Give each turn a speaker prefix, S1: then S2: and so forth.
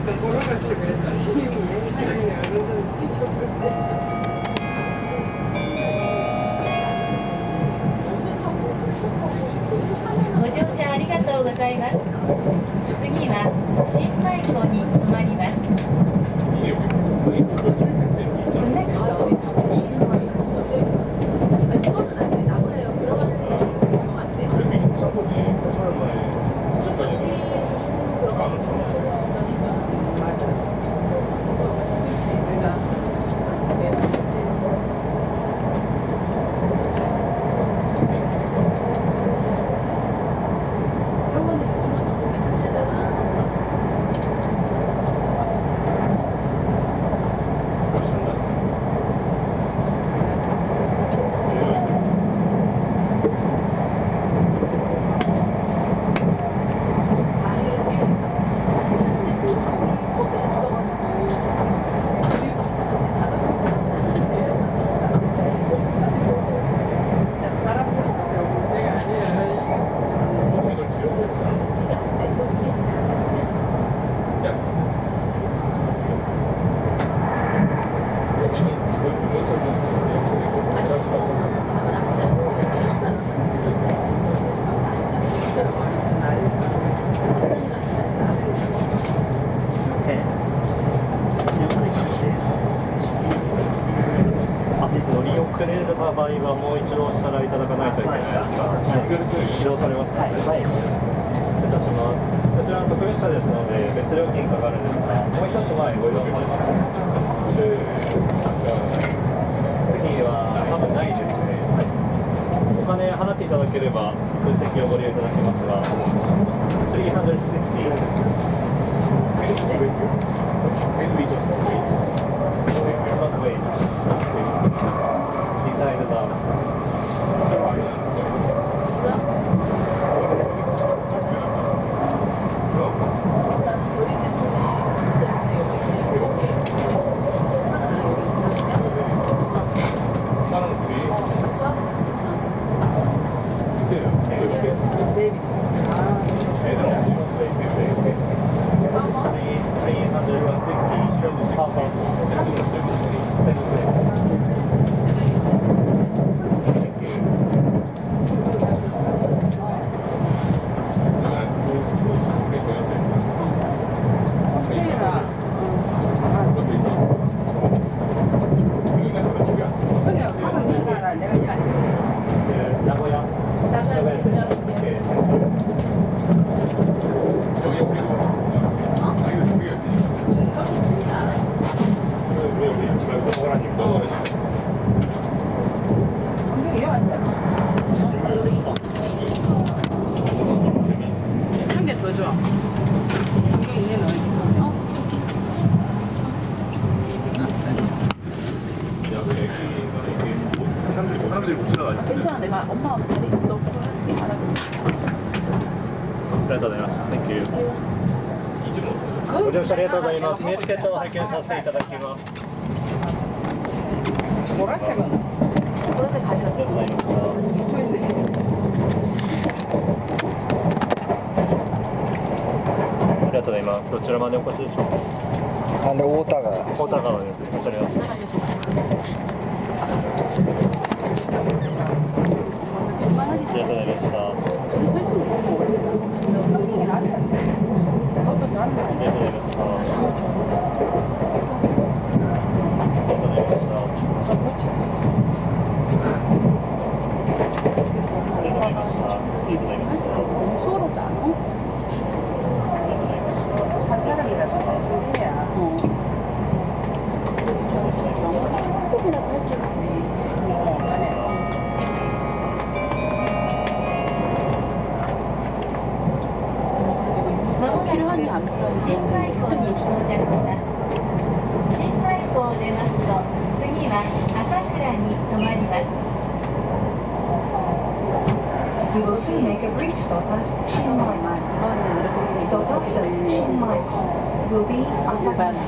S1: ご乗車ありがとうございます。次は新米港に停まります。
S2: 乗りた場合はもう一度お支払いいただかないといけないですが、移動されますので、失礼いたします。こちらの特別車ですので、別料金かかるんですが、もう一つ前ご移動されますか次は多分ないですね。お金払っていただければ、分席をご利用いただけますが、360
S3: 사람들이 못 지나가죠.
S4: 괜찮아 내가 엄마 다리 너 그거 알아서
S2: ありがとうございます。Thank you. ご乗車ありがとうございます。ミューチケットを拝見させていただきます。
S5: 보라색은
S4: これで가져갔어
S2: ありがとうございました。ありがとうございます。どちらまでお越しでしょうか。
S6: あれ太田が
S2: 大田川です。わかりました。ありがとうございまし
S4: 発の
S1: 新海港に到着します新海港を出ますと次は朝倉に停まります
S4: You will soon make a brief stop at Shinmai.
S1: Stop after Shinmai will be
S5: Asabata.